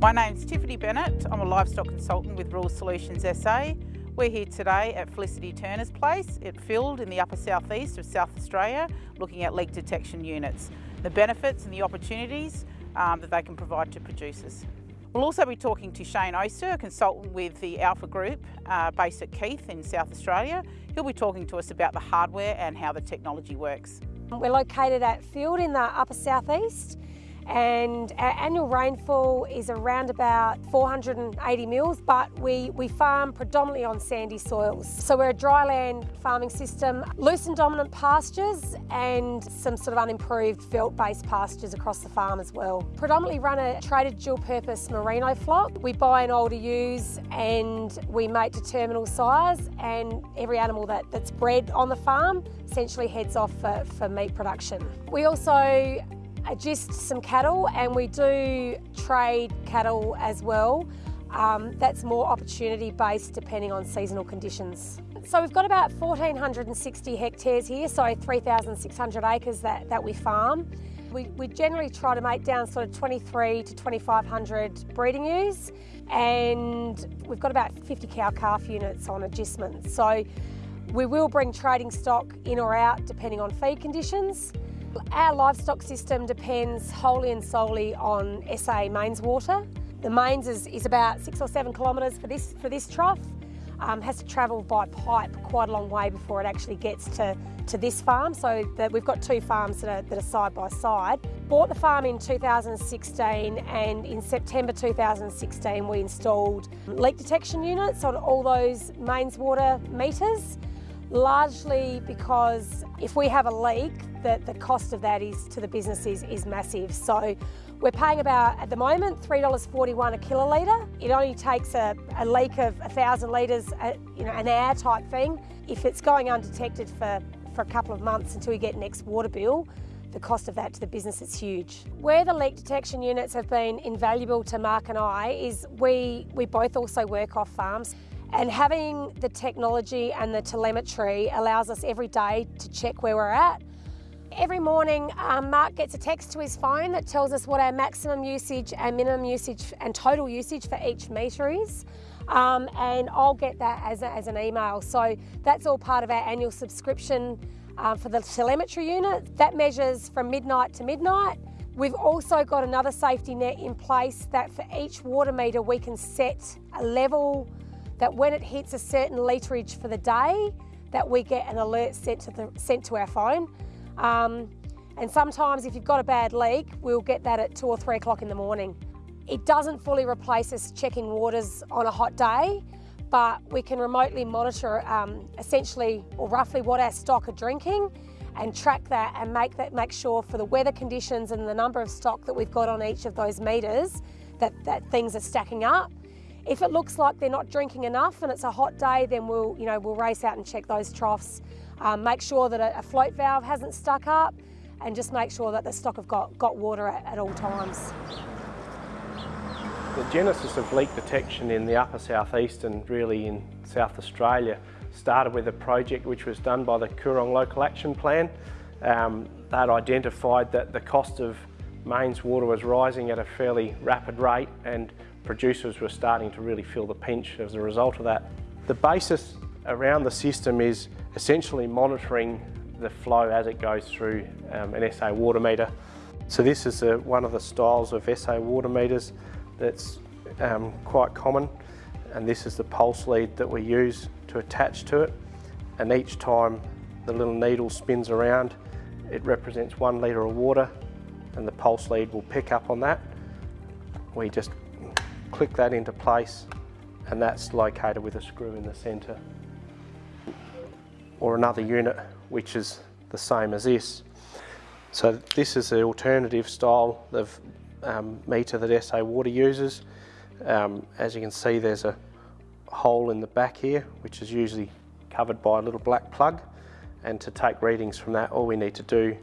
My name's Tiffany Bennett. I'm a livestock consultant with Rural Solutions SA. We're here today at Felicity Turner's place at Field in the upper southeast of South Australia looking at leak detection units, the benefits and the opportunities um, that they can provide to producers. We'll also be talking to Shane Oster, a consultant with the Alpha Group uh, based at Keith in South Australia. He'll be talking to us about the hardware and how the technology works. We're located at Field in the upper southeast and our annual rainfall is around about 480 mils, but we, we farm predominantly on sandy soils. So we're a dryland farming system, lucerne dominant pastures and some sort of unimproved veld-based pastures across the farm as well. Predominantly run a traded dual-purpose merino flock. We buy an older ewes and we mate to terminal sires and every animal that, that's bred on the farm essentially heads off for, for meat production. We also just some cattle and we do trade cattle as well. Um, that's more opportunity based depending on seasonal conditions. So we've got about 1,460 hectares here, so 3,600 acres that, that we farm. We, we generally try to make down sort of 23 to 2,500 breeding ewes and we've got about 50 cow-calf units on agistment. So we will bring trading stock in or out depending on feed conditions. Our livestock system depends wholly and solely on SA mains water. The mains is, is about six or seven kilometres for this, for this trough. Um, has to travel by pipe quite a long way before it actually gets to, to this farm. So that we've got two farms that are, that are side by side. Bought the farm in 2016 and in September 2016 we installed leak detection units on all those mains water meters largely because if we have a leak, the, the cost of that is to the business is, is massive. So we're paying about, at the moment, $3.41 a kilolitre. It only takes a, a leak of 1,000 litres, uh, you know, an hour type thing. If it's going undetected for, for a couple of months until we get next water bill, the cost of that to the business is huge. Where the leak detection units have been invaluable to Mark and I is we, we both also work off farms. And having the technology and the telemetry allows us every day to check where we're at. Every morning, um, Mark gets a text to his phone that tells us what our maximum usage and minimum usage and total usage for each metre is. Um, and I'll get that as, a, as an email. So that's all part of our annual subscription um, for the telemetry unit. That measures from midnight to midnight. We've also got another safety net in place that for each water meter we can set a level that when it hits a certain literage for the day, that we get an alert sent to, the, sent to our phone. Um, and sometimes if you've got a bad leak, we'll get that at two or three o'clock in the morning. It doesn't fully replace us checking waters on a hot day, but we can remotely monitor um, essentially or roughly what our stock are drinking and track that and make that make sure for the weather conditions and the number of stock that we've got on each of those meters that, that things are stacking up if it looks like they're not drinking enough and it's a hot day, then we'll, you know, we'll race out and check those troughs. Um, make sure that a, a, float valve hasn't stuck up and just make sure that the stock have got, got water at, at all times. The genesis of leak detection in the upper southeast and really in South Australia started with a project which was done by the Coorong Local Action Plan. Um, they'd identified that the cost of mains water was rising at a fairly rapid rate and producers were starting to really feel the pinch as a result of that. The basis around the system is essentially monitoring the flow as it goes through um, an SA water meter. So this is a, one of the styles of SA water meters that's um, quite common and this is the pulse lead that we use to attach to it and each time the little needle spins around it represents one litre of water and the pulse lead will pick up on that. We just click that into place and that's located with a screw in the centre. Or another unit which is the same as this. So this is the alternative style of um, meter that SA Water uses. Um, as you can see there's a hole in the back here which is usually covered by a little black plug and to take readings from that all we need to do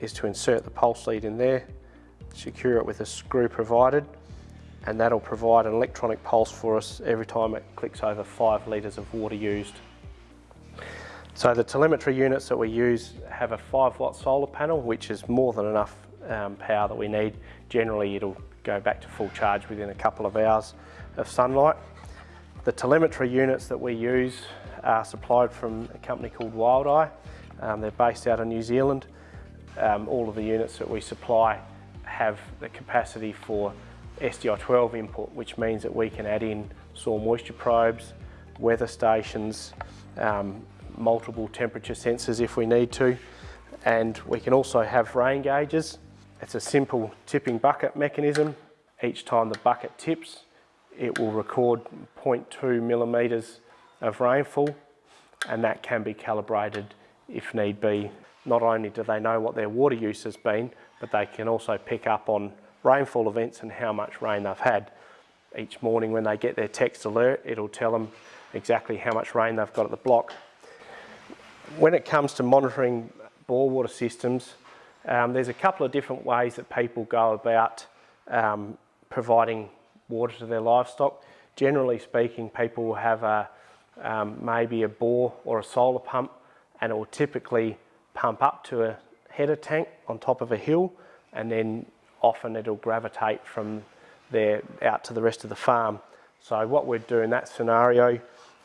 is to insert the pulse lead in there, secure it with a screw provided and that'll provide an electronic pulse for us every time it clicks over five litres of water used. So the telemetry units that we use have a 5 watt solar panel which is more than enough um, power that we need. Generally it'll go back to full charge within a couple of hours of sunlight. The telemetry units that we use are supplied from a company called Wildeye. Um, they're based out of New Zealand. Um, all of the units that we supply have the capacity for SDI12 input, which means that we can add in soil moisture probes, weather stations, um, multiple temperature sensors if we need to, and we can also have rain gauges. It's a simple tipping bucket mechanism. Each time the bucket tips, it will record 0.2 millimetres of rainfall and that can be calibrated if need be. Not only do they know what their water use has been, but they can also pick up on rainfall events and how much rain they've had. Each morning when they get their text alert, it'll tell them exactly how much rain they've got at the block. When it comes to monitoring bore water systems, um, there's a couple of different ways that people go about um, providing water to their livestock. Generally speaking, people will have a, um, maybe a bore or a solar pump and it will typically pump up to a header tank on top of a hill and then often it'll gravitate from there out to the rest of the farm. So what we'd do in that scenario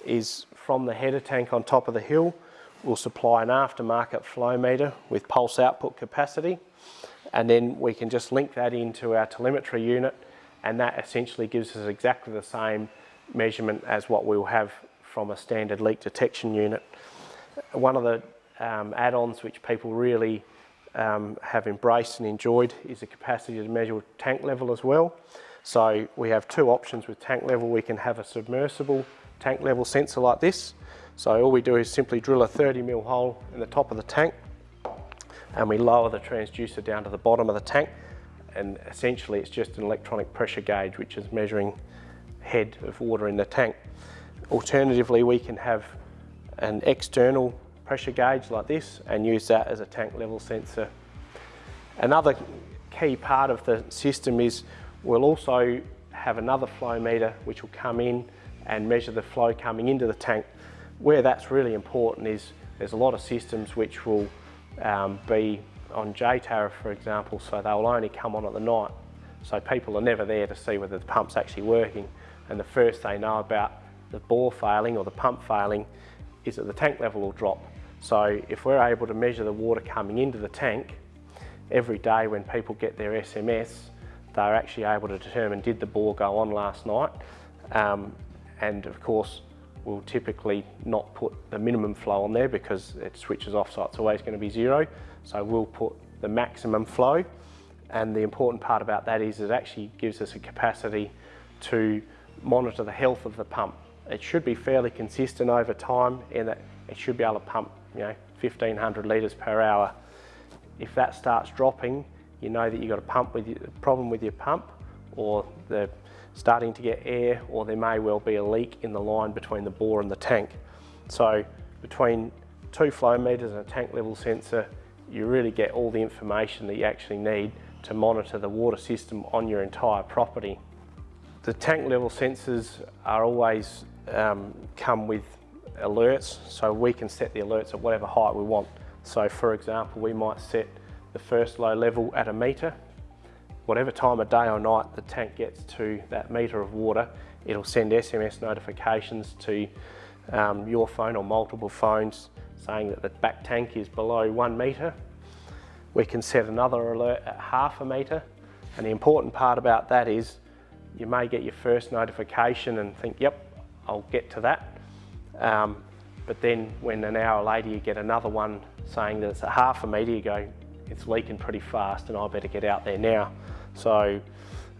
is from the header tank on top of the hill, we'll supply an aftermarket flow meter with pulse output capacity and then we can just link that into our telemetry unit and that essentially gives us exactly the same measurement as what we'll have from a standard leak detection unit. One of the um, add-ons which people really um, have embraced and enjoyed is the capacity to measure tank level as well. So we have two options with tank level. We can have a submersible tank level sensor like this. So all we do is simply drill a 30 mil hole in the top of the tank and we lower the transducer down to the bottom of the tank and essentially it's just an electronic pressure gauge which is measuring head of water in the tank. Alternatively, we can have an external pressure gauge like this and use that as a tank level sensor. Another key part of the system is we'll also have another flow meter which will come in and measure the flow coming into the tank. Where that's really important is there's a lot of systems which will um, be on J tariff, for example, so they'll only come on at the night. So people are never there to see whether the pump's actually working. And the first they know about the bore failing or the pump failing is that the tank level will drop. So if we're able to measure the water coming into the tank, every day when people get their SMS, they're actually able to determine did the bore go on last night. Um, and of course, we'll typically not put the minimum flow on there because it switches off so it's always going to be zero. So we'll put the maximum flow and the important part about that is it actually gives us a capacity to monitor the health of the pump. It should be fairly consistent over time in that it should be able to pump you know 1500 litres per hour. If that starts dropping you know that you've got a pump with a problem with your pump or they're starting to get air or there may well be a leak in the line between the bore and the tank. So between two flow meters and a tank level sensor you really get all the information that you actually need to monitor the water system on your entire property. The tank level sensors are always um, come with alerts, so we can set the alerts at whatever height we want. So for example, we might set the first low level at a metre. Whatever time of day or night the tank gets to that metre of water, it'll send SMS notifications to um, your phone or multiple phones saying that the back tank is below one metre. We can set another alert at half a metre and the important part about that is you may get your first notification and think, yep, I'll get to that. Um, but then when an hour later you get another one saying that it's a half a metre, you go, it's leaking pretty fast and I better get out there now. So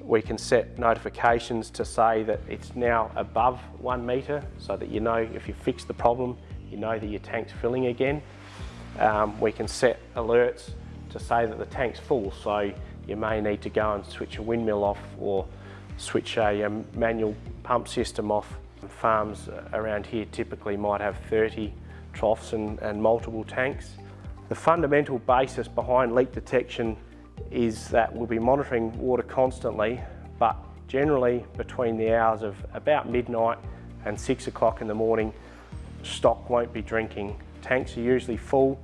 we can set notifications to say that it's now above one metre so that you know if you fix the problem, you know that your tank's filling again. Um, we can set alerts to say that the tank's full, so you may need to go and switch a windmill off or switch a um, manual pump system off. Farms around here typically might have 30 troughs and, and multiple tanks. The fundamental basis behind leak detection is that we'll be monitoring water constantly, but generally between the hours of about midnight and six o'clock in the morning, stock won't be drinking. Tanks are usually full,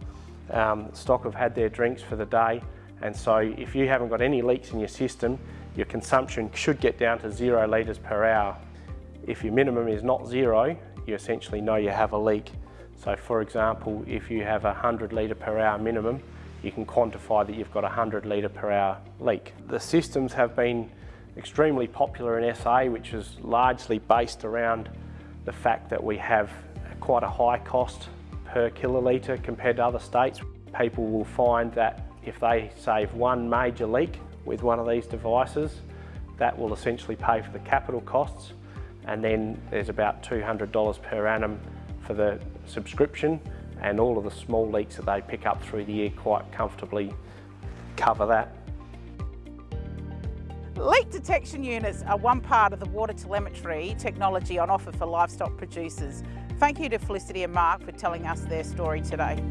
um, stock have had their drinks for the day, and so if you haven't got any leaks in your system, your consumption should get down to zero litres per hour. If your minimum is not zero, you essentially know you have a leak. So for example, if you have a 100 litre per hour minimum, you can quantify that you've got a 100 litre per hour leak. The systems have been extremely popular in SA, which is largely based around the fact that we have quite a high cost per kilolitre compared to other states. People will find that if they save one major leak with one of these devices, that will essentially pay for the capital costs and then there's about $200 per annum for the subscription and all of the small leaks that they pick up through the year quite comfortably cover that. Leak detection units are one part of the water telemetry technology on offer for livestock producers. Thank you to Felicity and Mark for telling us their story today.